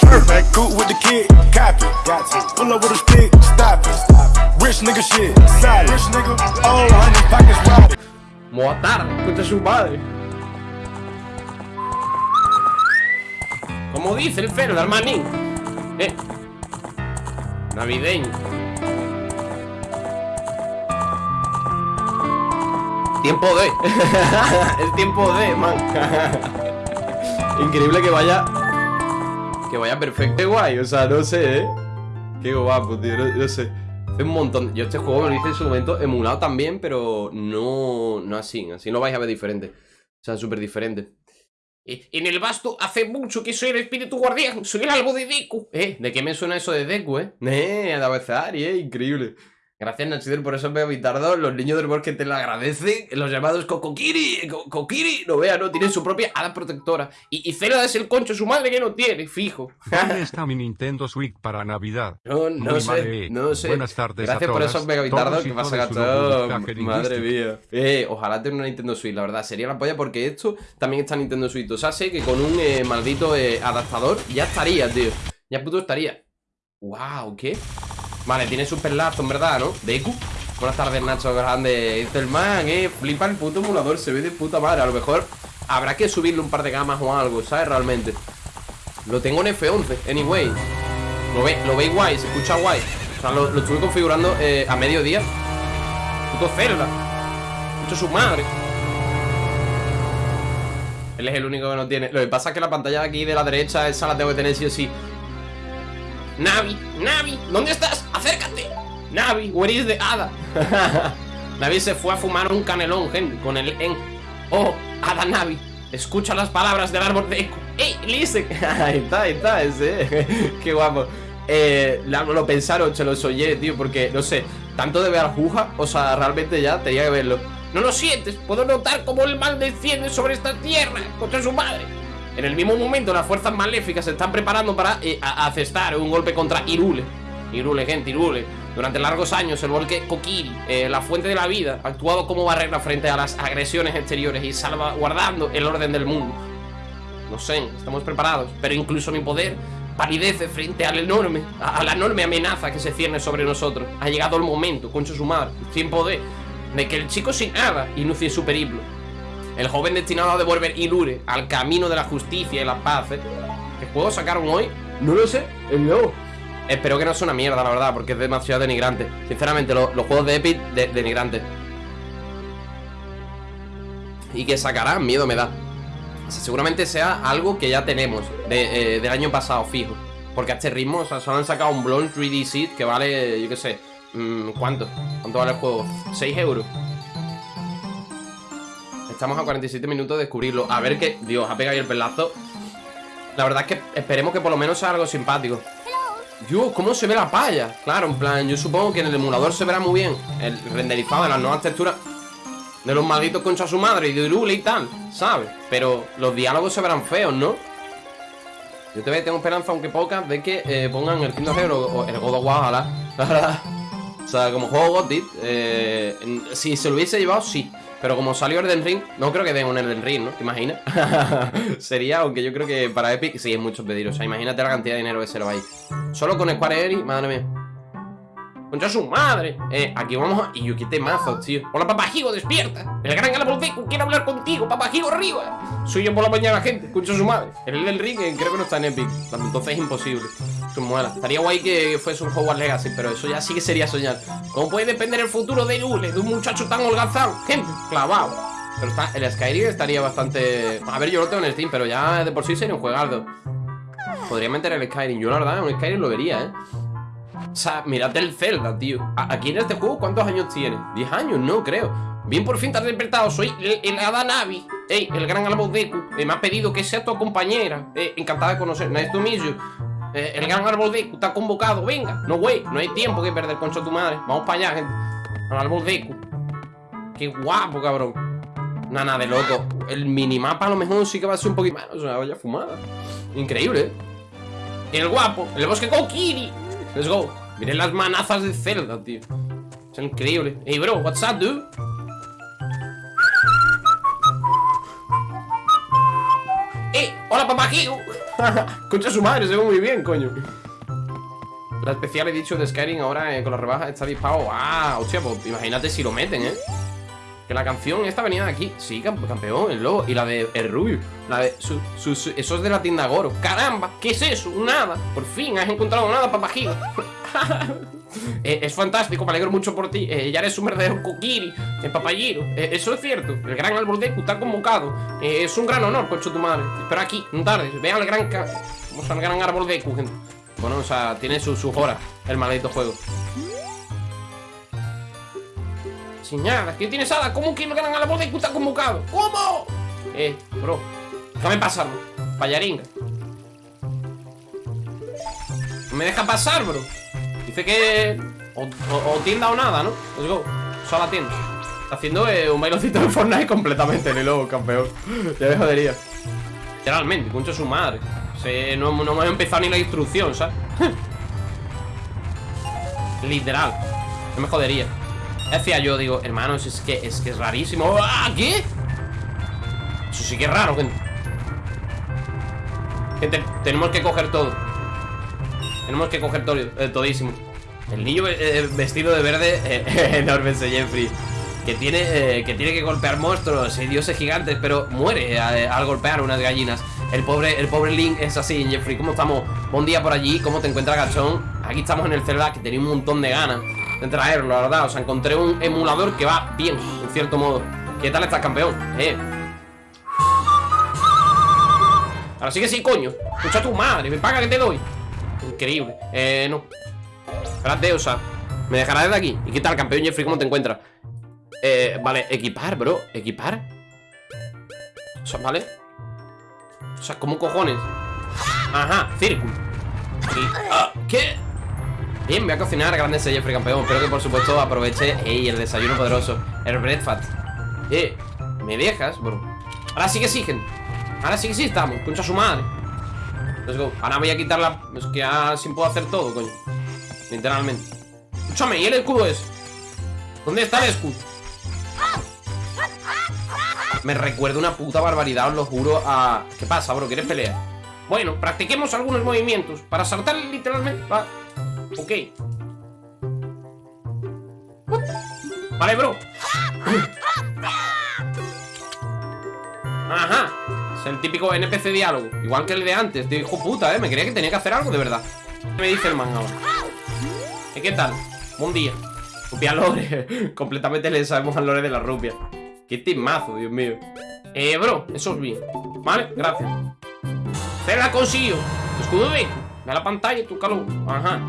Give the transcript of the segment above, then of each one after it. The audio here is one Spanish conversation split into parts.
Perfect, cool with the kid, copy. Pull up with a stick, stop it. Rich nigga shit, solid. Rich nigga, oh, honey, pockets wide. Motar, escucha su padre. Como dice el Fero, el manín. Eh. Navideño. Tiempo de. es tiempo de, man. Increíble que vaya. Que vaya perfecto. Qué guay, o sea, no sé, eh. Qué guapo, tío, no, no sé. Hace un montón. Yo este juego me lo hice en su momento emulado también, pero no, no así. Así lo vais a ver diferente. O sea, súper diferente. Eh, En el basto hace mucho que soy el espíritu guardián. Soy el algo de Deku. Eh, ¿de qué me suena eso de Deku, eh? Eh, a Davezari, eh, increíble. Gracias, Nachider, por eso veo Vitardo. Los niños del bosque te lo agradecen. Los llamados Kokokiri. Co- Kokiri, no vea, ¿no? Tienen su propia hada protectora. Y, y Zelda es el concho, su madre que no tiene, fijo. ¿Dónde está mi Nintendo Switch para Navidad? No, no Muy sé, no sé. Buenas tardes Gracias a por megavitardos todos y que pasa. Nintendo Madre mía. Eh, ojalá tenga una Nintendo Switch, la verdad. Sería la polla porque esto también está en Nintendo Switch. O sea, sé que con un eh, maldito eh, adaptador ya estaría, tío. Ya puto estaría. Wow, ¿qué? Vale, tiene super lazo, en verdad, ¿no? Deku. Buenas tardes, Nacho Grande. Dice el man, eh. Flipa el puto emulador, se ve de puta madre. A lo mejor habrá que subirle un par de gamas o algo, ¿sabes? Realmente. Lo tengo en F11, anyway. Lo ve, lo veis guay, se escucha guay. O sea, lo, lo estuve configurando eh, a mediodía. Puto Zelda. Esto es su madre. Él es el único que no tiene. Lo que pasa es que la pantalla de aquí de la derecha, esa la tengo que tener sí o sí. Navi, Navi, ¿dónde estás? Acércate. Navi, where is the Hada? Navi se fue a fumar un canelón, con el en. Oh, Hada Navi, escucha las palabras del árbol de eco. ¡Ey, listen! ahí está, ahí está, ese. Qué guapo. Eh, lo pensaron, se lo soñé, tío, porque, no sé, tanto de ver Juja, o sea, realmente ya tenía que verlo. No lo sientes, puedo notar cómo el mal desciende sobre esta tierra contra su madre. En el mismo momento, las fuerzas maléficas se están preparando para eh, a- asestar un golpe contra Irule. Irule, gente, Irule. Durante largos años, el volque Kokiri, eh, la fuente de la vida, ha actuado como barrera frente a las agresiones exteriores y salvaguardando el orden del mundo. No sé, estamos preparados, pero incluso mi poder palidece frente al enorme, a, la enorme amenaza que se cierne sobre nosotros. Ha llegado el momento, concho su madre, tiempo de, que el chico sin nada inicie su. El joven destinado a devolver Ilure al camino de la justicia y la paz. ¿eh? ¿Qué juego sacaron hoy? No lo sé, el nuevo. Espero que no sea una mierda, la verdad, porque es demasiado denigrante. Sinceramente, lo- los juegos de Epic, de, denigrantes. Y que sacarán, miedo me da. O sea, seguramente sea algo que ya tenemos de, eh, del año pasado, fijo. Porque a este ritmo, o sea, solo han sacado un Blonde 3D Seed que vale, yo qué sé, mm, ¿cuánto? ¿Cuánto vale el juego? 6 euros. Estamos a 47 minutos de descubrirlo. A ver qué. Dios, ha pegado ahí el pelazo. La verdad es que esperemos que por lo menos sea algo simpático. Dios, ¿cómo se ve la palla? Claro, en plan, yo supongo que en el emulador se verá muy bien el renderizado de las nuevas texturas de los malditos concha su madre y de Irule y tal, ¿sabes? Pero los diálogos se verán feos, ¿no? Yo todavía tengo esperanza, aunque poca, de que eh, pongan el Kingdom Hearts o el God of War, o sea, como juego Godit, eh, si se lo hubiese llevado, sí. Pero como salió Elden Ring, no creo que den un Elden Ring, ¿no? ¿Te imaginas? Sería, aunque yo creo que para Epic sí es mucho pedir. O sea, imagínate la cantidad de dinero que se le va. Solo con Square Enix, madre mía. ¡Concha su madre! Eh, aquí vamos a... Y yo qué temazos, tío. Hola, papajigo, despierta. El gran Deku quiere hablar contigo, papajigo, arriba. Soy yo por la mañana, gente. Concha su madre. El del ring eh, creo que no está en Epic. Entonces es imposible. Estaría guay que fuese un Hogwarts Legacy, pero eso ya sí que sería soñar. ¿Cómo puede depender el futuro de Lule, de un muchacho tan holgazán? Gente, clavado. Pero está, el Skyrim estaría bastante... A ver, yo lo tengo en Steam, pero ya de por sí sería un juegardo. Podría meter el Skyrim. Yo la verdad, un Skyrim lo vería, ¿eh? O sea, mirad el Zelda, tío. Aquí en este juego, ¿cuántos años tiene? ¿10 años? No, creo. Bien, por fin te has despertado. Soy el, el Hada Navi. Ey, el gran árbol Deku. Eh, me ha pedido que sea tu compañera. Eh, encantada de conocer. Nice to meet you. Eh, el gran árbol te ha convocado. Venga. No, güey. No hay tiempo que perder, concha tu madre. Vamos para allá, gente. Al árbol Deku. Qué guapo, cabrón. Nada, de loco. El minimapa a lo mejor sí que va a ser un poquito más. O sea, vaya fumada. Increíble, ¿eh? El guapo. El bosque Kokiri. Let's go. Miren las manazas de Zelda, tío. Es increíble. Hey, bro, what's up, dude? ¡Hola, papajigo! Concha su madre, se ve muy bien, coño. La especial he dicho de Skyrim ahora eh, con la rebaja está disparo. ¡Ah! Hostia, pues imagínate si lo meten, ¿eh? Que la canción esta venía de aquí. Sí, camp- campeón, el lobo. Y la de El Rubio. La de. Su, su- su- eso es de la tienda Goro. ¡Caramba! ¿Qué es eso? Nada. Por fin has encontrado nada, papajigo. Eh, es fantástico, me alegro mucho por ti. Eh, ya eres un verdadero kokiri, en papayiro. Eh, eso es cierto. El gran árbol Deku está convocado. Eh, es un gran honor, concho tu madre. Pero aquí, no tardes. Ve al gran. Vamos al gran árbol Deku, gente. Bueno, o sea, tiene sus su horas el maldito juego. Sin nada, ¿qué tienes Ada? ¿Cómo que el gran árbol Deku está convocado? ¿Cómo? Eh, bro, déjame pasarlo. Payaringa. No me deja pasar, bro. Dice que o, tienda o nada, ¿no? Let's go. Solo tienda. Haciendo eh, un bailocito de Fortnite completamente, ni lobo, campeón. Ya me jodería. Literalmente, concha su madre. Se, no, no hemos empezado ni la instrucción, ¿sabes? Literal. No me jodería. Decía yo, digo, hermanos, es que es que es rarísimo. ¡Ah! ¿Qué? Eso sí que es raro, gente. Gente, tenemos que coger todo. Tenemos que coger todo, eh, todísimo. El niño eh, eh, vestido de verde, eh, enorme ese Jeffrey. Que tiene, eh, que tiene que golpear monstruos y dioses gigantes, pero muere al golpear unas gallinas. El pobre, el pobre Link es así, Jeffrey. ¿Cómo estamos? Buen día por allí, ¿cómo te encuentras, gachón? Aquí estamos en el Zelda, que tenía un montón de ganas de traerlo, la verdad. O sea, encontré un emulador que va bien, en cierto modo. ¿Qué tal estás, campeón? Ahora sí que sí, coño. Escucha tu madre, me paga que te doy. Increíble. Eh, no. Espérate, o sea, me dejarás desde aquí. ¿Y qué tal, campeón Jeffrey? ¿Cómo te encuentras? Eh, vale, equipar, bro. ¿Equipar? O sea, ¿vale? O sea, ¿cómo cojones? Ajá, círculo. Ah, ¿Qué? Bien, voy a cocinar grande ese Jeffrey campeón. Espero que por supuesto aproveche ey, el desayuno poderoso. El breakfast. Eh, ¿me dejas, bro? Ahora sí que gente. Ahora sí que sí estamos. Concha su madre. Let's go. Ahora voy a quitar la. Es que así puedo hacer todo, coño. Literalmente. Escúchame, ¿y el escudo es? ¿Dónde está el escudo? Me recuerda una puta barbaridad, os lo juro. ¿Qué pasa, bro? ¿Quieres pelear? Bueno, practiquemos algunos movimientos Para saltar literalmente va. Ok Vale, bro Ajá el típico NPC diálogo. Igual que el de antes, de hijo puta, eh Me creía que tenía que hacer algo de verdad. ¿Qué me dice el man ahora? ¿Eh, ¿Qué tal? Buen día. Rupia Lore. Completamente le sabemos al Lore de la rupia. Qué timazo, Dios mío. Eh, bro, eso es bien. Vale, gracias. Se la consiguió. Escudo de Ve la pantalla, tu calor Ajá.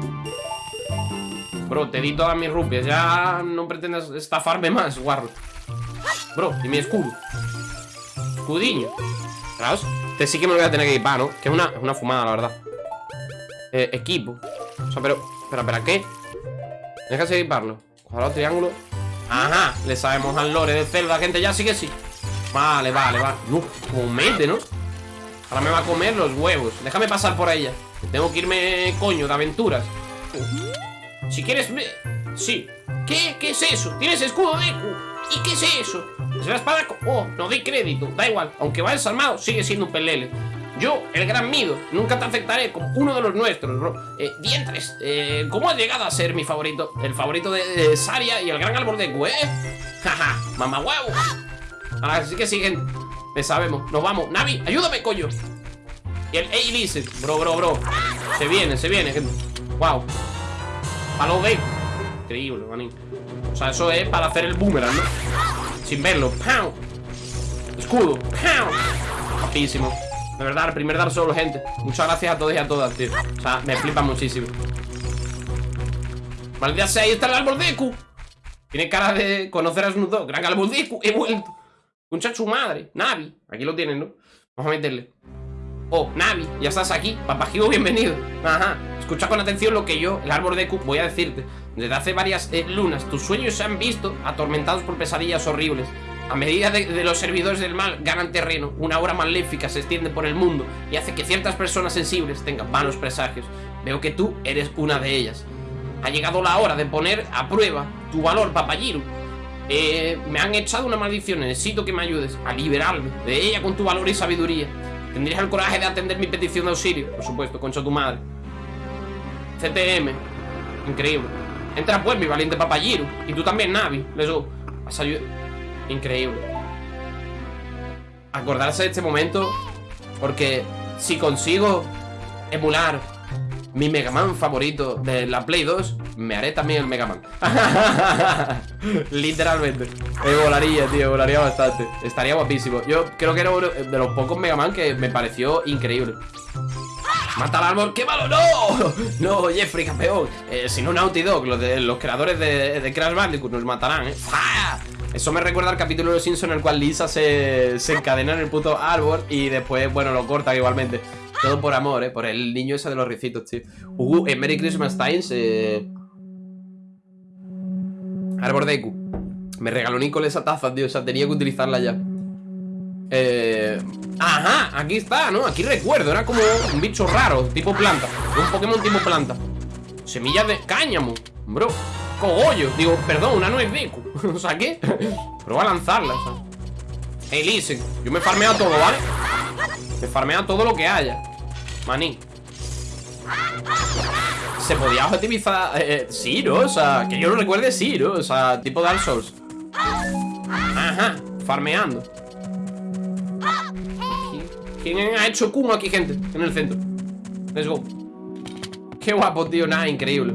Bro, te di todas mis rupias. Ya no pretendas estafarme más, guarro. Bro, y mi escudo. Escudiño Este sí que me lo voy a tener que equipar, ¿no? Que es una, una fumada, la verdad eh, Equipo O sea, pero, espera, espera, ¿qué? Déjase equiparlo Cuadrado, triángulo Ajá, le sabemos al lore de Zelda, gente, ya sí que sí Vale, vale, vale No, como mete, ¿no? Ahora me va a comer los huevos Déjame pasar por ella Tengo que irme, coño, de aventuras Si quieres... Sí ¿Qué? ¿Qué es eso? ¿Tienes escudo de Deku? ¿Y qué es eso? Es la espada... Oh, no doy crédito Da igual Aunque vayas armado Sigue siendo un pelele yo, el gran Mido, nunca te aceptaré como uno de los nuestros, bro. Eh, dientes, eh, ¿cómo has llegado a ser mi favorito? El favorito de, Saria y el gran árbol de Gue. Jaja, mamá huevo. Ahora sí que siguen. Le sabemos. Nos vamos. Navi, ayúdame, coño. Y el Ey dice, bro, bro, bro. Se viene, se viene, gente. Wow. Palo de. Increíble, manín. O sea, eso es para hacer el boomerang, ¿no? Sin verlo. ¡Pau! Escudo. ¡Pau! Guapísimo. De verdad, el primer Dark Souls, gente. Muchas gracias a todos y a todas, tío. O sea, me flipa muchísimo. Maldita sea, ahí está el árbol Deku. Tiene cara de conocer a Snoop Dogg. Gran árbol Deku, he vuelto. Concha su madre. Navi. Aquí lo tienen, ¿no? Vamos a meterle. Oh, Navi, ya estás aquí. Papajigo, bienvenido. Ajá. Escucha con atención lo que yo, el árbol Deku, voy a decirte. Desde hace varias eh, lunas, tus sueños se han visto atormentados por pesadillas horribles. A medida de, de los servidores del mal ganan terreno, una aura maléfica se extiende por el mundo y hace que ciertas personas sensibles tengan malos presagios. Veo que tú eres una de ellas. Ha llegado la hora de poner a prueba tu valor, Papayiru. Eh, me han echado una maldición, necesito que me ayudes a liberarme de ella con tu valor y sabiduría. ¿Tendrías el coraje de atender mi petición de auxilio? Por supuesto, concha tu madre. CTM. Increíble. Entra pues, mi valiente papayiro. Y tú también, Navi. Les Has ayudado. Increíble. Acordarse de este momento. Porque si consigo emular mi Mega Man favorito de la Play 2, me haré también el Mega Man. Literalmente. Me volaría, tío, volaría bastante. Estaría guapísimo. Yo creo que era uno de los pocos Mega Man que me pareció increíble. ¡Mata al árbol! ¡Qué malo! ¡No! No, Jeffrey, campeón. Eh, si no, Naughty Dog, los, creadores de, Crash Bandicoot, nos matarán, ¿eh? Eso me recuerda al capítulo de Los Simpsons en el cual Lisa se, se encadena en el puto árbol y después, bueno, lo corta igualmente. Todo por amor, ¿eh? Por el niño ese de los ricitos, tío. Uh, en Merry Christmas Times, eh... Arbor Deku. Me regaló Nicole esa taza, tío. O sea, tenía que utilizarla ya. Eh... Ajá, aquí está, ¿no? Aquí recuerdo, era como un bicho raro, tipo planta Un Pokémon tipo planta Semillas de cáñamo, bro Cogollo, digo, perdón, una nuez Deku O sea, ¿qué? Prueba a lanzarla, ¿sabes? Hey, listen, yo me farmeo todo, ¿vale? Me farmea todo lo que haya Maní Se podía objetivizar eh, Sí, ¿no? O sea, que yo lo recuerde sí, ¿no? O sea, tipo Dark Souls Ajá, farmeando ¿Quién ha hecho Kumo aquí, gente? En el centro Let's go Qué guapo, tío, nada, increíble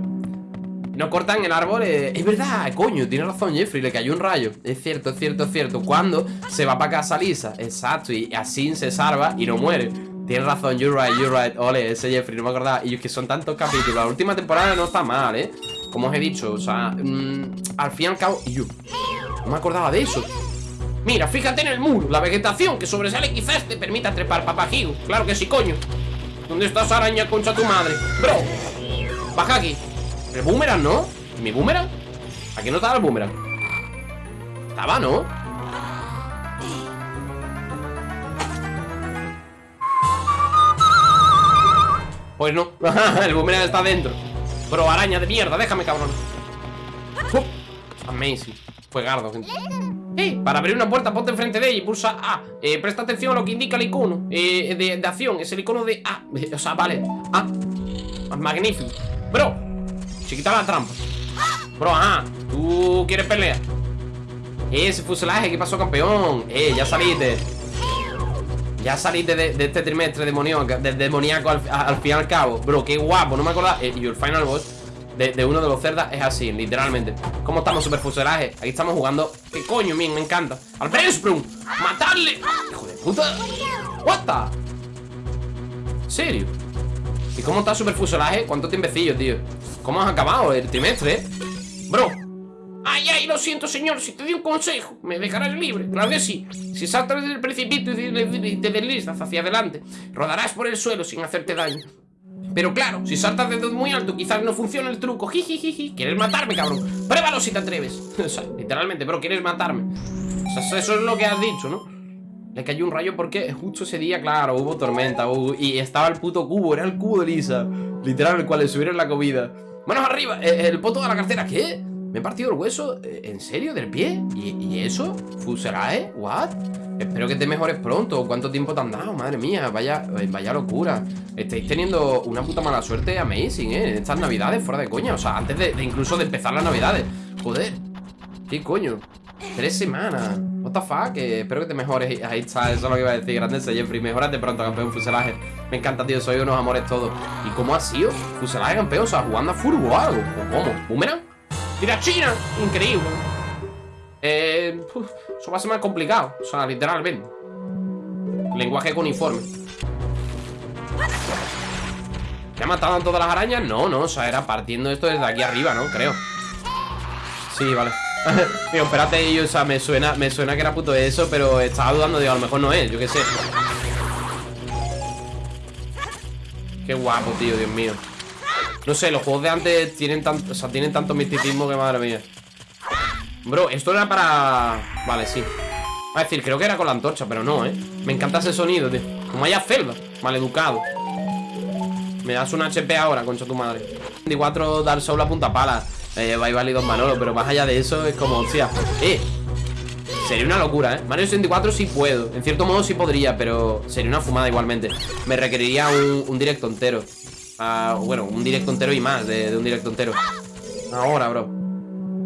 no cortan el árbol, eh, es verdad, coño, tiene razón Jeffrey, le cayó un rayo. Es cierto, es cierto, es cierto. Cuando se va para casa Lisa, exacto Y así se salva y no muere. Tienes razón, you're right, you're right. Ole, ese Jeffrey, no me acordaba. Y es que son tantos capítulos. La última temporada no está mal, ¿eh? Como os he dicho, o sea, mm, al fin y al cabo yo, No me acordaba de eso. Mira, fíjate en el muro. La vegetación que sobresale quizás te permita trepar, papajigo Claro que sí, coño. ¿Dónde estás, araña, concha tu madre? Bro, baja aquí ¿El boomerang, no? ¿Mi boomerang? Aquí no estaba el boomerang Estaba, ¿no? Pues no El boomerang está dentro. Bro, araña de mierda, déjame, cabrón. Amazing. Fue gardo, gente. Eh, para abrir una puerta ponte enfrente de ella y pulsa A. Eh, Presta atención a lo que indica el icono eh, de, de, acción, es el icono de A. O sea, vale, A. Magnífico. Bro, se quita la trampa Bro, ajá, tú quieres pelear Ese fuselaje, ¿qué pasó, campeón? Eh, ya saliste Ya saliste de, este trimestre demoníaco, de, demoníaco al, fin y al cabo Bro, qué guapo, no me acordaba eh, Y el final boss de, uno de los cerdas es así, literalmente ¿Cómo estamos, super fuselaje? Aquí estamos jugando ¿Qué coño, men? Me encanta ¡Al Sprung! ¡Matarle! ¡Hijo de puta! ¿What the? ¿Serio? ¿Y cómo está super fuselaje? ¿Cuánto tiempecillo, tío? ¿Cómo has acabado el trimestre? Bro. Ay, ay, lo siento, señor, si te doy un consejo Me dejarás libre, claro que sí. Si saltas del precipicio y te deslizas hacia adelante Rodarás por el suelo sin hacerte daño. Pero claro, si saltas desde muy alto Quizás no funcione el truco. Jijijiji ¿Quieres matarme, cabrón? Pruébalo si te atreves. O sea, literalmente, bro, ¿quieres matarme? O sea, eso es lo que has dicho, ¿no? Le cayó un rayo porque justo ese día, claro, hubo tormenta Y estaba el puto cubo, era el cubo de Lisa. Literal, el cual le subieron la comida ¡Manos arriba! Eh, el poto de la cartera, ¿qué? ¿Me he partido el hueso? Eh, ¿En serio? ¿Del pie? ¿Y, eso? ¿Fuselae? ¿What? Espero que te mejores pronto ¿Cuánto tiempo te han dado? Madre mía, vaya, eh, vaya locura Estáis teniendo una puta mala suerte amazing, ¿eh? Estas navidades, fuera de coña O sea, antes de, incluso de empezar las navidades Joder ¿Qué coño? Tres semanas What the fuck Espero que te mejores Ahí está, eso es lo que iba a decir Grande Jeffrey Mejorate pronto, campeón Fuselaje Me encanta, tío Soy unos amores todos ¿Y cómo ha sido? Fuselaje, campeón O sea, jugando a furbo o algo ¿O cómo? ¿Boomerang? ¡Tira China! Increíble Eh... eso va a ser más complicado O sea, literalmente Lenguaje con uniforme ¿Me ha matado a todas las arañas? No, no, o sea, era partiendo esto desde aquí arriba, ¿no? Creo Sí, vale Digo, espérate, y, o sea, me suena, me suena que era puto eso, pero estaba dudando, digo, a lo mejor no es, yo qué sé. Qué guapo, tío, Dios mío. No sé, los juegos de antes tienen tanto, o sea, tienen tanto misticismo que madre mía. Bro, esto era para... Vale, sí. Va a decir, creo que era con la antorcha, pero no, ¿eh? Me encanta ese sonido, tío. Como haya celda, maleducado. Me das un HP ahora, concha tu madre. 24 Dark Souls a punta pala. Eh, va y válido Manolo, pero más allá de eso es como, hostia, eh. Sería una locura, ¿eh? Mario 64 sí puedo En cierto modo sí podría, pero sería una fumada igualmente. Me requeriría un, directo entero. Uh, Bueno, un directo entero y más de, un directo entero. Ahora, bro.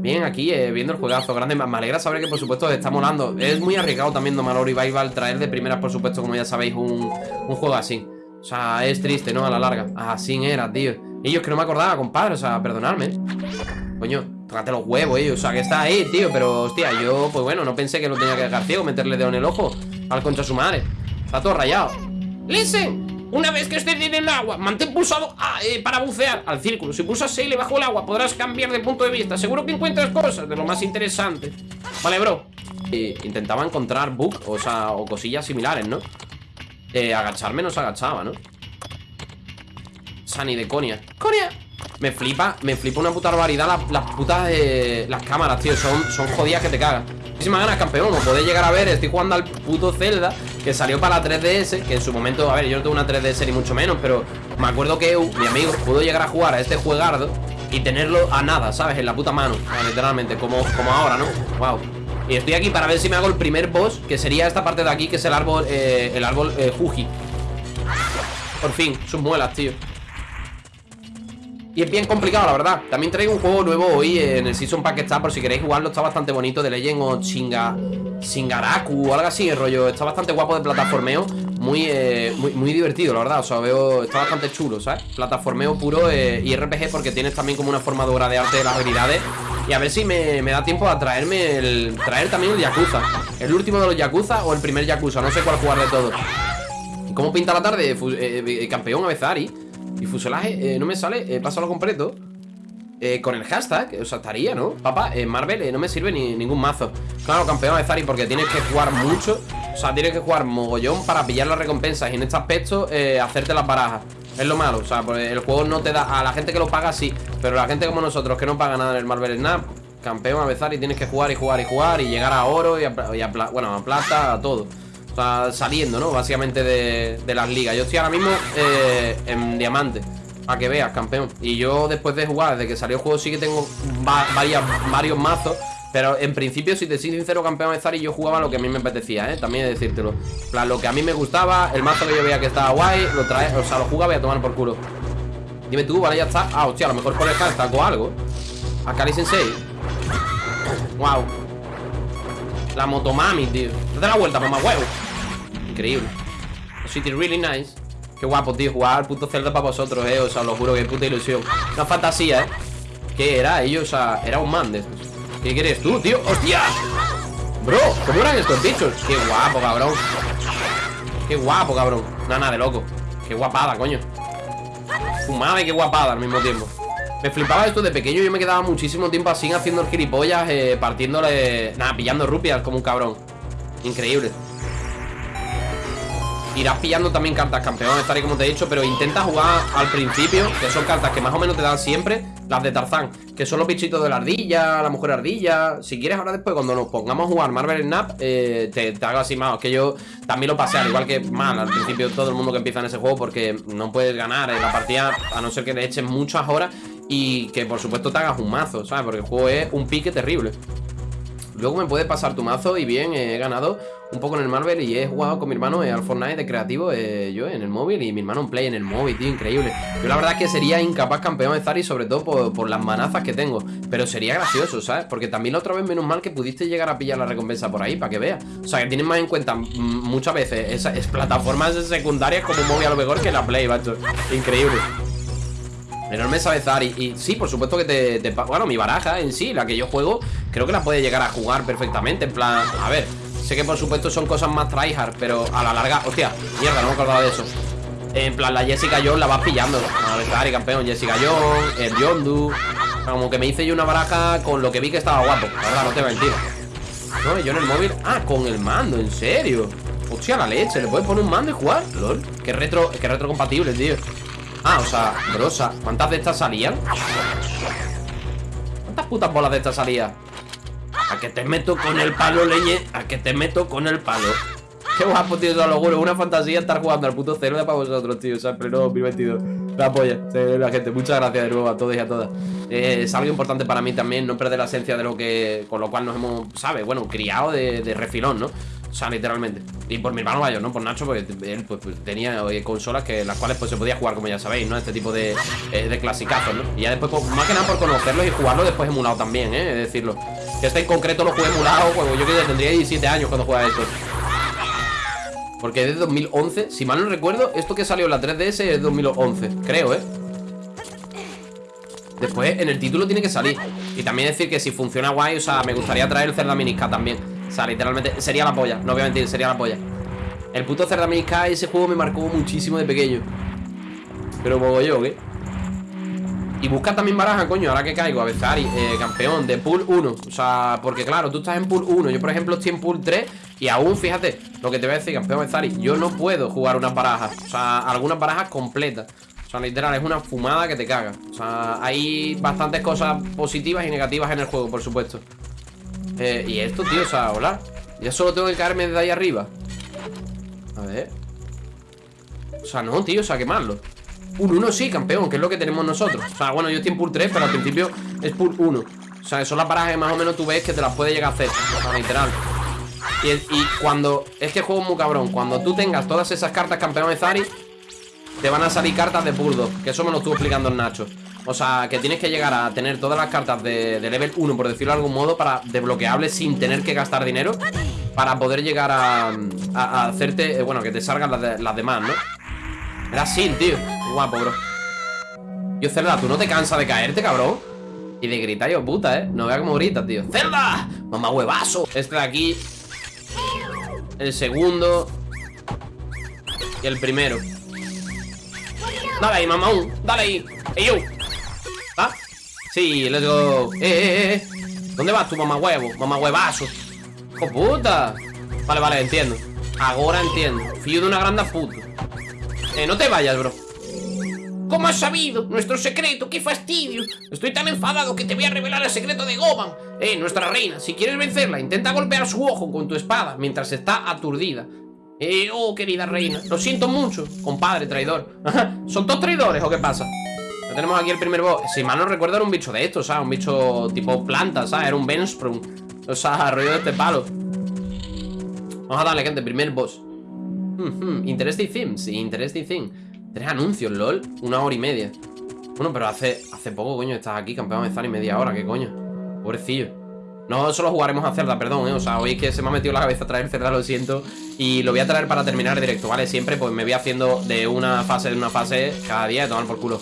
Bien, aquí, eh, viendo el juegazo grande. Me alegra saber que, por supuesto, está molando. Es muy arriesgado también Domalor Revival Traer de primeras, por supuesto, como ya sabéis Un, juego así. O sea, es triste, ¿no? A la larga. Así era, tío. Ellos que no me acordaba, compadre O sea, perdonadme Coño Tócate los huevos, eh. O sea, que está ahí, tío. Pero, hostia, yo, pues bueno, no pensé que lo tenía que dejar ciego, meterle dedo en el ojo al concha su madre. Está todo rayado. Listen, una vez que estés en el agua, mantén pulsado A eh, para bucear al círculo. Si pulsas le bajo el agua, podrás cambiar de punto de vista. Seguro que encuentras cosas de lo más interesante. Vale, bro. intentaba encontrar bug, o sea, o cosillas similares, ¿no? Eh, agacharme no se agachaba, ¿no? Sani de Conia. ¡Conia! Me flipa, me flipa una puta barbaridad las, putas de las cámaras, tío. Son, son jodidas que te cagas. Muchísimas ganas, campeón. Como podéis llegar a ver, estoy jugando al puto Zelda que salió para la 3DS. Que en su momento, a ver, yo no tengo una 3DS ni mucho menos, pero me acuerdo que mi amigo pudo llegar a jugar a este juegardo y tenerlo a nada, ¿sabes? En la puta mano, literalmente, como, como ahora, ¿no? Wow. Y estoy aquí para ver si me hago el primer boss, que sería esta parte de aquí, que es el árbol, eh, el árbol eh. Por fin, sus muelas, tío. Y es bien complicado, la verdad. También traigo un juego nuevo hoy en el Season Pack que está Por si queréis jugarlo, está bastante bonito De Legend o Chinga... Shingaraku o algo así, el rollo. Está bastante guapo de plataformeo muy, eh, muy, divertido, la verdad. O sea, veo... Está bastante chulo, ¿sabes? Plataformeo puro eh, y RPG Porque tienes también como una forma de arte de las habilidades. Y a ver si me, da tiempo a traerme el... Traer también el Yakuza. El último de los Yakuza o el primer Yakuza No sé cuál jugar de todo ¿Cómo pinta la tarde? Eh, campeón a Bezari y fuselaje, eh, no me sale, eh, pásalo completo eh, Con el hashtag, o sea, estaría, ¿no? Papá, en Marvel eh, no me sirve ni ningún mazo. Claro, campeón de Zari porque tienes que jugar mucho O sea, tienes que jugar mogollón para pillar las recompensas Y en este aspecto, hacerte las barajas Es lo malo, o sea, pues el juego no te da A la gente que lo paga, sí Pero la gente como nosotros que no paga nada en el Marvel Snap Campeón a y tienes que jugar y jugar y jugar Y llegar a oro y a, bueno, a plata, a todo saliendo, ¿no? Básicamente de, las ligas. Yo estoy ahora mismo eh, en diamante Para que veas, campeón. Y yo después de jugar, desde que salió el juego Sí que tengo varios mazos. Pero en principio, si te soy sincero, campeón de Zari Yo jugaba lo que a mí me apetecía, ¿eh? También de decírtelo. Plan, Lo que a mí me gustaba, el mazo que yo veía que estaba guay Lo trae, o sea, lo jugaba y a tomar por culo. Dime tú, vale, ya está. Ah, hostia, a lo mejor por el hashtag o algo. Akali Sensei. Wow La motomami, tío. Date la vuelta, mamá huevo increíble. City really nice. Qué guapo, tío, jugar puto Zelda para vosotros, eh. O sea, lo juro, que puta ilusión. Una fantasía, eh. ¿Qué era? Ellos, o sea, era un man de ¿Qué quieres tú, tío? ¡Hostia! Bro, ¿cómo eran estos bichos? Qué guapo, cabrón. Qué guapo, cabrón. Nada, de loco. Qué guapada, coño. Fumada y qué guapada al mismo tiempo. Me flipaba esto de pequeño Yo me quedaba muchísimo tiempo así haciendo el gilipollas eh, Partiéndole... Nada, pillando rupias como un cabrón. Increíble Irás pillando también cartas campeón, estaré como te he dicho Pero intenta jugar al principio Que son cartas que más o menos te dan siempre Las de Tarzán, que son los bichitos de la ardilla La mujer ardilla Si quieres ahora después cuando nos pongamos a jugar Marvel Snap eh, te, hago así más Que yo también lo pasé al igual que mal Al principio todo el mundo que empieza en ese juego Porque no puedes ganar en la partida A no ser que le eches muchas horas Y que por supuesto te hagas un mazo, ¿sabes? Porque el juego es un pique terrible Luego me puedes pasar tu mazo y bien, he ganado un poco en el Marvel y he jugado con mi hermano al Fortnite de creativo eh, yo en el móvil y mi hermano en Play en el móvil, tío, increíble. Yo la verdad es que sería incapaz campeón de Zari, sobre todo por, las manazas que tengo, pero sería gracioso, ¿sabes? Porque también la otra vez menos mal que pudiste llegar a pillar la recompensa por ahí, para que veas. O sea, que tienes más en cuenta muchas veces esas plataformas secundarias como móvil a lo mejor que la Play, macho. Increíble. Enorme sabe Zari y, sí, por supuesto que te, Bueno, mi baraja en sí, la que yo juego Creo que la puede llegar a jugar perfectamente En plan, a ver Sé que por supuesto son cosas más tryhard Pero a la larga, hostia, mierda, no me acordaba de eso. En plan, la Jessica Jones la vas pillando. A ver, Zari, campeón, Jessica Jones El Yondu. Como que me hice yo una baraja con lo que vi que estaba guapo. La verdad, no te voy a mentir. No, yo en el móvil Ah, con el mando, en serio Hostia, la leche, ¿le puedes poner un mando y jugar? LOL, qué retro, qué retro compatible, tío Ah, o sea, brosa ¿Cuántas de estas salían? ¿Cuántas putas bolas de estas salían? A que te meto con el palo, leñe A que te meto con el palo Qué guapo, tío, eso lo juro Una fantasía estar jugando al puto cero de para vosotros, tío O sea, en pleno 2022 La polla, la gente. Muchas gracias de nuevo a todos y a todas. Eh, es algo importante para mí también, no perder la esencia de lo que. Con lo cual nos hemos, ¿sabes? Bueno, criado de refilón, ¿no? O sea, literalmente. Y por mi hermano mayor, ¿no? Por Nacho, porque él pues, pues, tenía consolas que las cuales pues se podía jugar, como ya sabéis, ¿no? Este tipo de, eh, de clasicazos, ¿no? Y ya después, pues, más que nada por conocerlos y jugarlo después emulado también, ¿eh? Es decirlo. Este en concreto lo jugué emulado, pues yo que tendría 17 años cuando jugaba esto. Porque es de 2011, si mal no recuerdo, esto que salió en la 3DS es de 2011, creo, ¿eh? Después en el título tiene que salir Y también decir que si funciona guay, o sea, me gustaría traer el Zelda Minisca también O sea, literalmente, sería la polla, no voy a mentir, sería la polla. El puto Zelda Minisca, ese juego me marcó muchísimo de pequeño. Pero como yo, ¿qué? Y busca también baraja, coño, ahora que caigo, a Bezari, eh, campeón de pool 1 O sea, porque claro, tú estás en pool 1 Yo, por ejemplo, estoy en pool 3 Y aún, fíjate, lo que te voy a decir, campeón Bezari Yo no puedo jugar unas barajas. O sea, algunas barajas completas. O sea, literal, es una fumada que te caga. O sea, hay bastantes cosas positivas y negativas en el juego, por supuesto eh, Y esto, tío, o sea, hola. Ya solo tengo que caerme de ahí arriba. A ver. O sea, no, tío, o sea, quemarlo Un 1 sí, campeón, que es lo que tenemos nosotros. O sea, bueno, yo estoy en pool 3, pero al principio es pool 1 O sea, son las paradas que más o menos tú ves que te las puedes llegar a hacer. O sea, literal. Y, cuando... Es que juego muy cabrón. Cuando tú tengas todas esas cartas campeón de Zari te van a salir cartas de Purdo Que eso me lo estuvo explicando el Nacho O sea, que tienes que llegar a tener todas las cartas de, level 1, por decirlo de algún modo Para desbloqueables sin tener que gastar dinero Para poder llegar a, hacerte, eh, bueno, que te salgan las, demás, ¿no? Era así, tío Guapo, bro Yo, Zelda, ¿tú no te cansas de caerte, cabrón? Y de gritar yo, puta, ¿eh? No vea cómo grita, tío ¡Zelda! ¡Mamá huevazo! Este de aquí El segundo Y el primero Dale ahí, mamón. Dale ahí. ¡Ey! Sí, let's go. ¡Eh, eh, eh! ¿Dónde vas tú, mamá huevo? Mamá huevazo. ¡Oh, puta! Vale, vale, entiendo. Ahora entiendo. Fío de una grande puta. Eh, no te vayas, bro. ¿Cómo has sabido? Nuestro secreto, qué fastidio Estoy tan enfadado que te voy a revelar el secreto de Goban Eh, nuestra reina, si quieres vencerla Intenta golpear su ojo con tu espada Mientras está aturdida eh, oh, querida reina, lo siento mucho Compadre, traidor ¿Son todos traidores o qué pasa? Tenemos aquí el primer boss Si mal no recuerdo era un bicho de estos, ¿sabes? Un bicho tipo planta, ¿sabes? Era un Bensprung O sea, rollo de este palo Vamos a darle, gente, primer boss Interesting thing, sí, interesting thing Tres anuncios, lol Una hora y media Bueno, pero hace, hace poco, coño, estás aquí Campeón de estar y media hora, ¿qué coño? Pobrecillo no solo jugaremos a Cerda, perdón, ¿eh? O sea, hoy que se me ha metido la cabeza traer Cerda, lo siento Y lo voy a traer para terminar directo, ¿vale? Siempre pues me voy haciendo de una fase en una fase cada día de tomar por culo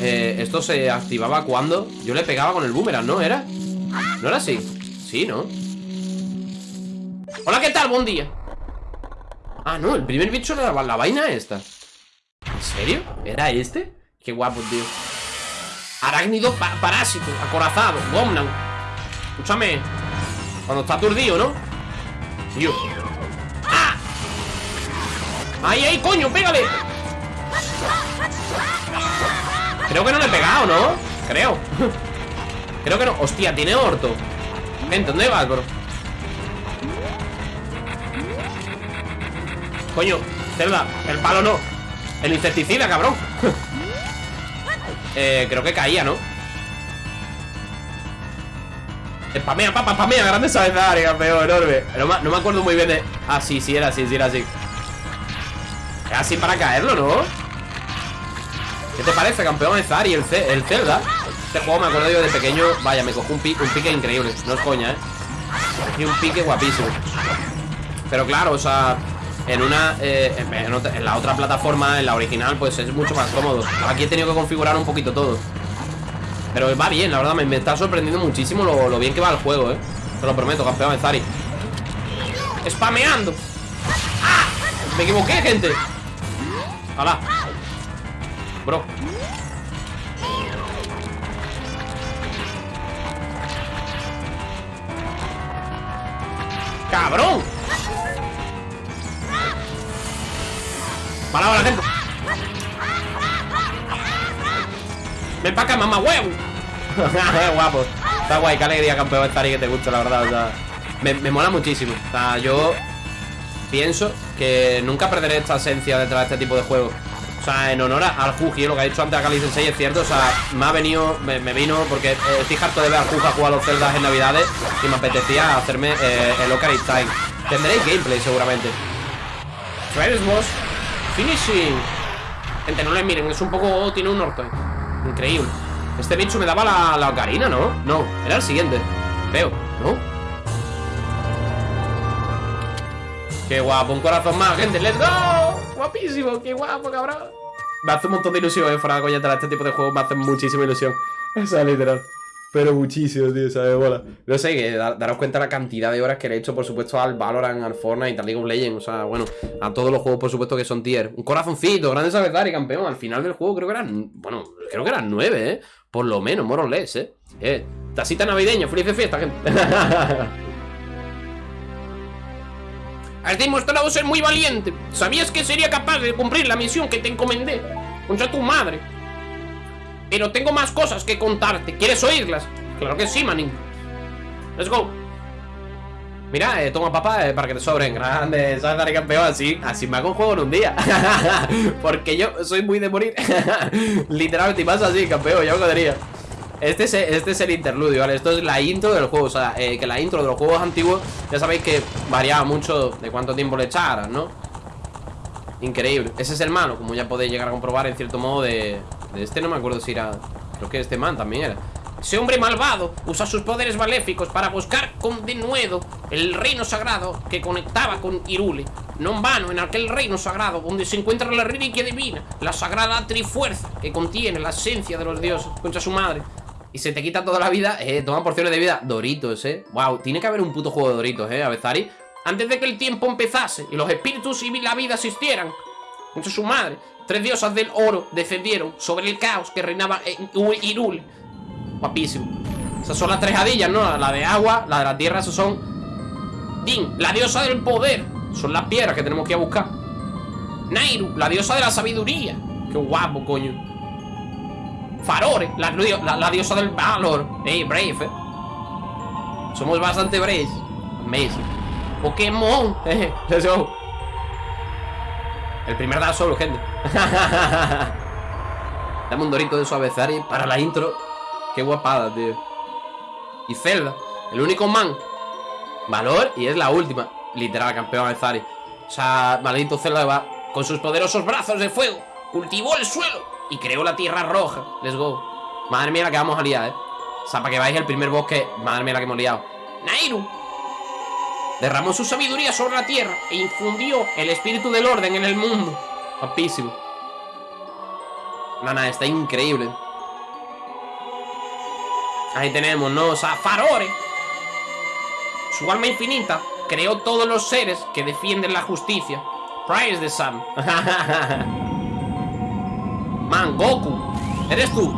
eh, Esto se activaba cuando yo le pegaba con el boomerang, ¿no? ¿Era? ¿No era así? Sí, ¿no? Hola, ¿qué tal? Buen día Ah, no, el primer bicho era la, la vaina esta ¿En serio? ¿Era este? Qué guapo, tío Arácnido parásito, acorazado, Gomnan Escúchame Cuando está aturdido, ¿no? Tío ¡Ah! ¡Ahí, ahí, coño! ¡Pégale! Creo que no le he pegado, ¿no? Creo Creo que no Hostia, tiene orto Vente, ¿dónde vas, bro? Coño, Zelda, el palo no El insecticida, cabrón eh, Creo que caía, ¿no? Spamea, papá, spamea, grande sabezaria, campeón, enorme no, no, me acuerdo muy bien de... Ah, sí, sí, era así, sí, era así Era así para caerlo, ¿no? ¿Qué te parece, campeón Zari, el, el Zelda? Este juego me acuerdo yo de pequeño Vaya, me cojo un, pique, un pique increíble No es coña, ¿eh? Un pique guapísimo Pero claro, o sea en una eh, en, la otra plataforma, en la original, pues es mucho más cómodo Aquí he tenido que configurar un poquito todo pero va bien, la verdad, me, está sorprendiendo muchísimo lo, bien que va el juego, eh Te lo prometo, campeón de Zari ¡Spameando! ¡Ah! Me equivoqué, gente ¡Hala! Bro ¡Cabrón! Para la gente Ven para acá, mamá huevo Guapo. Está guay, qué alegría, campeón, estar y que te gusta, la verdad. O sea, me, mola muchísimo. O sea, yo pienso que nunca perderé esta esencia detrás de este tipo de juegos. O sea, en honor al Juji, lo que ha dicho antes Akali Sensei es cierto O sea, me ha venido, me, vino porque eh, estoy harto de ver al Juji a jugar a los Zeldas en Navidades Y me apetecía hacerme eh, el Ocarina Time. Tendréis gameplay seguramente. First Boss Finishing. Gente, no le miren, es un poco... tiene un norte Increíble. Este bicho me daba la, la ocarina, ¿no? No, era el siguiente. Veo, ¿no? Qué guapo, un corazón más, gente, let's go. Guapísimo, qué guapo, cabrón Me hace un montón de ilusión, eh, fuera de coña, este tipo de juegos me hace muchísima ilusión O sea, literal pero muchísimo, tío, ¿sabes? Bola. No sé, que daros cuenta la cantidad de horas que le he hecho, por supuesto, al Valorant, al Fortnite, al League of Legends. O sea, bueno, a todos los juegos, por supuesto, que son tier. Un corazoncito, grande y campeón. Al final del juego creo que eran, bueno, creo que eran nueve, ¿eh? Por lo menos, more ¿eh? Eh, tacita navideña, feliz de fiesta, gente. Has demostrado ser muy valiente. ¿Sabías que sería capaz de cumplir la misión que te encomendé? Contra tu madre. Pero tengo más cosas que contarte. ¿Quieres oírlas? Claro que sí, manín. Let's go. Mira, eh, toma papá eh, para que te sobren Grande, ¿sabes? Dar campeón así Así me hago un juego en un día Porque yo soy muy de morir Literalmente, y más así, campeón, ya me diría este es, este es el interludio, ¿vale? Esto es la intro del juego O sea, eh, que la intro de los juegos antiguos Ya sabéis que variaba mucho de cuánto tiempo le echaran, ¿no? Increíble Ese es el malo, como ya podéis llegar a comprobar En cierto modo de, de este no me acuerdo si era Creo que este man también era ese hombre malvado usa sus poderes maléficos para buscar con denuedo el reino sagrado que conectaba con Irule. No en vano, en aquel reino sagrado donde se encuentra la reliquia divina, la sagrada trifuerza que contiene la esencia de los dioses contra su madre. Y se te quita toda la vida, eh, toma porciones de vida. Doritos, eh. Wow, tiene que haber un puto juego de Doritos, eh, Avezari. Antes de que el tiempo empezase y los espíritus y la vida existieran. Contra su madre, tres diosas del oro descendieron sobre el caos que reinaba en Irule Guapísimo Esas son las tres hadillas, ¿no? La de agua, la de la tierra, esos son Din, la diosa del poder Son las piedras que tenemos que ir a buscar Nairu, la diosa de la sabiduría Qué guapo, coño Farore, la, diosa del valor. Ey, brave, eh. Somos bastante braves Amazing. Pokémon. Eh, El primer Dark Souls, gente. Dame un dorito de suavizar para la intro. Qué guapada, tío. Y Zelda, el único man. Valor y es la última. Literal, campeón Zari. O sea, maldito Zelda va Con sus poderosos brazos de fuego. Cultivó el suelo y creó la tierra roja. Let's go. Madre mía la que vamos a liar, eh O sea, para que veáis el primer bosque Madre mía la que hemos liado. Nairu Derramó su sabiduría sobre la tierra E infundió el espíritu del orden en el mundo. Guapísimo Nana, está increíble. Ahí tenemos, ¿no? O sea, Farore Su alma infinita creó todos los seres que defienden la justicia. Price the Sun Man, Goku ¿Eres tú?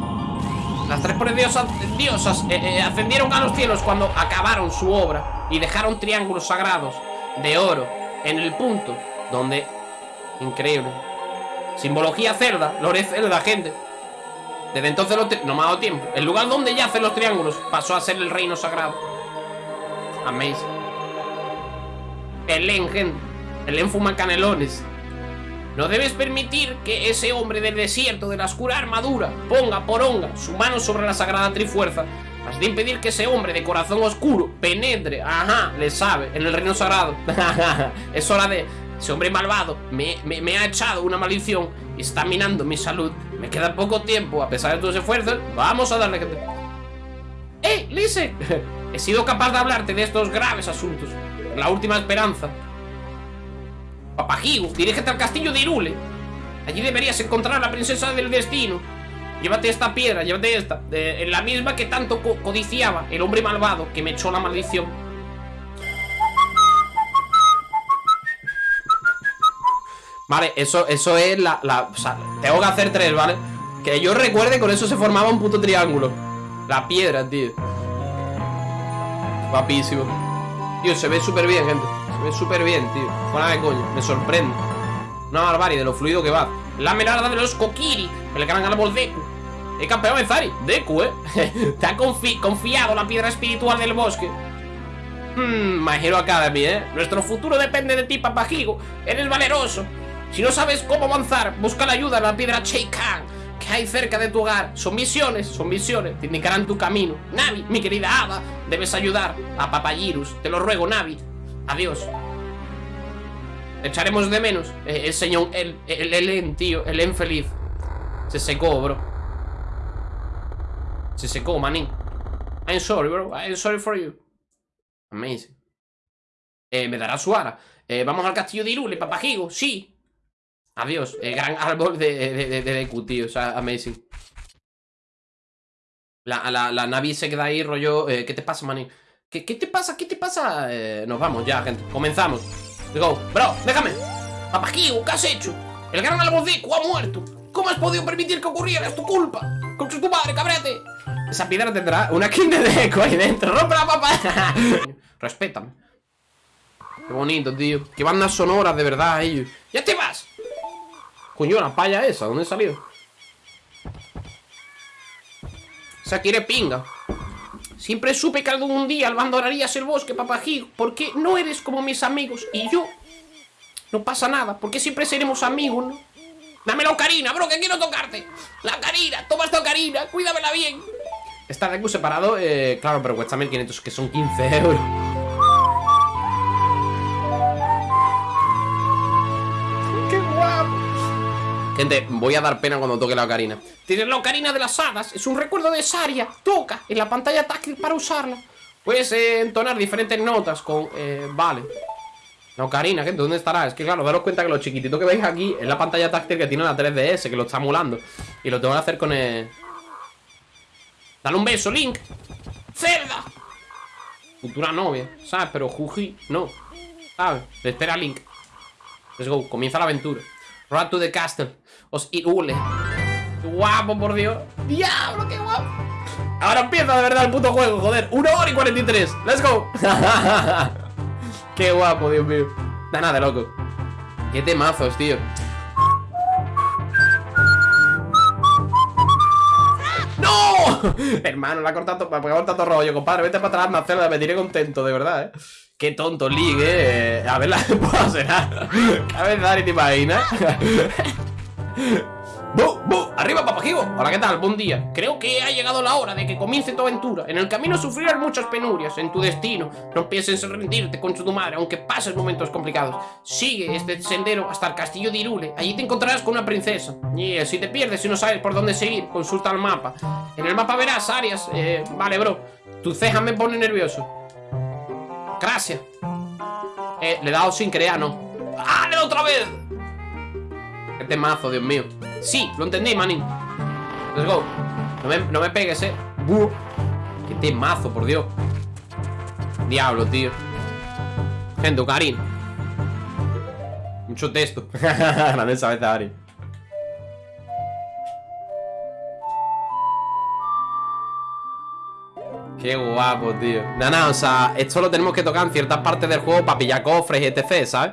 Las tres diosas, diosas eh, eh, ascendieron a los cielos cuando acabaron su obra Y dejaron triángulos sagrados de oro en el punto donde... Increíble Simbología cerda, lore cerda, gente desde entonces no me ha dado tiempo. El lugar donde yacen los triángulos pasó a ser el reino sagrado. Amazing. Elen, gente. Elen fuma canelones. No debes permitir que ese hombre del desierto de la oscura armadura ponga por onga su mano sobre la sagrada trifuerza. Has de impedir que ese hombre de corazón oscuro penetre, ajá, le sabe, en el reino sagrado. es hora de... Ese hombre malvado me, me ha echado una maldición y está minando mi salud me queda poco tiempo, a pesar de tus esfuerzos. Vamos a darle... ¡Eh, Lise! He sido capaz de hablarte de estos graves asuntos. La última esperanza. Papajigo, dirígete al castillo de Irule. Allí deberías encontrar a la princesa del destino. Llévate esta piedra, llévate esta. En la misma que tanto codiciaba el hombre malvado que me echó la maldición. Vale, eso, eso es la, tengo que hacer tres, ¿vale? Que yo recuerde, con eso se formaba un puto triángulo La piedra, tío Guapísimo Tío, se ve súper bien, gente Ve súper bien, tío. Fuera de coño, me sorprende. Una barbarie de lo fluido que va. La merada de los Kokiri El gran árbol Deku El campeón de Zari. Deku, eh Te ha confiado la piedra espiritual del bosque. Hmm, My Academy, eh Nuestro futuro depende de ti, papajigo Eres valeroso. Si no sabes cómo avanzar, busca la ayuda en la piedra Cheikan que hay cerca de tu hogar. Son misiones, son misiones, te indicarán tu camino. Navi, mi querida hada, debes ayudar a Papayirus. Te lo ruego, Navi. Adiós. Echaremos de menos. Eh, el señor, el, el, el tío, el Elen feliz. Se secó, bro. Se secó, manín. I'm sorry, bro. I'm sorry for you. Amazing. Eh, me dará su ara. Eh, vamos al castillo de Irule, papajigo. Sí. Adiós. El gran árbol de, de, de, de tío. Amazing. La, la, la Navi se queda ahí, rollo. Eh, ¿Qué te pasa, manín? ¿Qué, ¿Qué te pasa? ¿Qué te pasa? Eh, nos vamos ya, gente. Comenzamos. Go. Bro, déjame. Papajigo, ¿qué has hecho? El gran Deku ha muerto. ¿Cómo has podido permitir que ocurriera? Es tu culpa. Con tu madre, cabrete. Esa piedra tendrá una skin de Deku ahí dentro. ¡Rompe la papa! Respétame. Qué bonito, tío. Qué bandas sonoras, de verdad, ellos. ¡Ya te vas! Coño, la palla esa, ¿dónde salió? Esa quiere pinga. Siempre supe que algún día abandonarías el bosque, papajigo. Porque no eres como mis amigos. Y yo. No pasa nada, porque siempre seremos amigos, ¿no? Dame la ocarina, bro, que quiero tocarte. La ocarina, toma esta ocarina, cuídamela bien. Está Deku separado, eh, claro, pero cuesta 1500, que son 15 euros. Gente, voy a dar pena cuando toque la ocarina. Tienes la ocarina de las hadas, es un recuerdo de Saria. Toca en la pantalla táctil para usarla. Puedes eh, entonar diferentes notas con... Eh, vale. La ocarina, gente, ¿dónde estará? Es que claro, daros cuenta que lo chiquitito que veis aquí es la pantalla táctil que tiene la 3DS, que lo está emulando. Y lo tengo que hacer con el... Dale un beso, Link. ¡Cerda! Futura novia, ¿sabes? Pero Juji, no. ¿Sabes? Espera Link. Let's go, comienza la aventura. Run to the castle. Os irule. ¡Qué guapo, por Dios! ¡Diablo, qué guapo! Ahora empieza de verdad el puto juego, joder. 1 hora y 43. ¡Let's go! ¡Qué guapo, Dios mío! Da nada, loco. ¡Qué temazos, tío! ¡No! Hermano, la ha cortado, me ha todo rollo, compadre. Vete para atrás, Marcelo, me tiré contento, de verdad, ¿eh? Qué tonto League, eh. A ver la puedo será. A ver, Dani, ¿te imaginas? ¡Bu! ¡Bu! ¡Arriba, papajigo! Hola, ¿qué tal? Buen día. Creo que ha llegado la hora de que comience tu aventura. En el camino sufrirás muchas penurias. En tu destino, no pienses en rendirte con tu madre, aunque pases momentos complicados. Sigue este sendero hasta el castillo de Irule. Allí te encontrarás con una princesa. Y si te pierdes y no sabes por dónde seguir, consulta el mapa. En el mapa verás áreas. Eh, vale, bro. Tu ceja me pone nervioso. Gracias. Eh, le he dado sin crear, ¿no? ¡Ah, otra vez! Temazo, Dios mío. Sí, lo entendí, manín. Let's go. No me, no me pegues, eh. Qué temazo, por Dios. Diablo, tío. Gente, Karin. Mucho texto. Grande esa vez, Ari. Qué guapo, tío. Nada, o sea, esto lo tenemos que tocar en ciertas partes del juego para pillar cofres y etc, ¿sabes?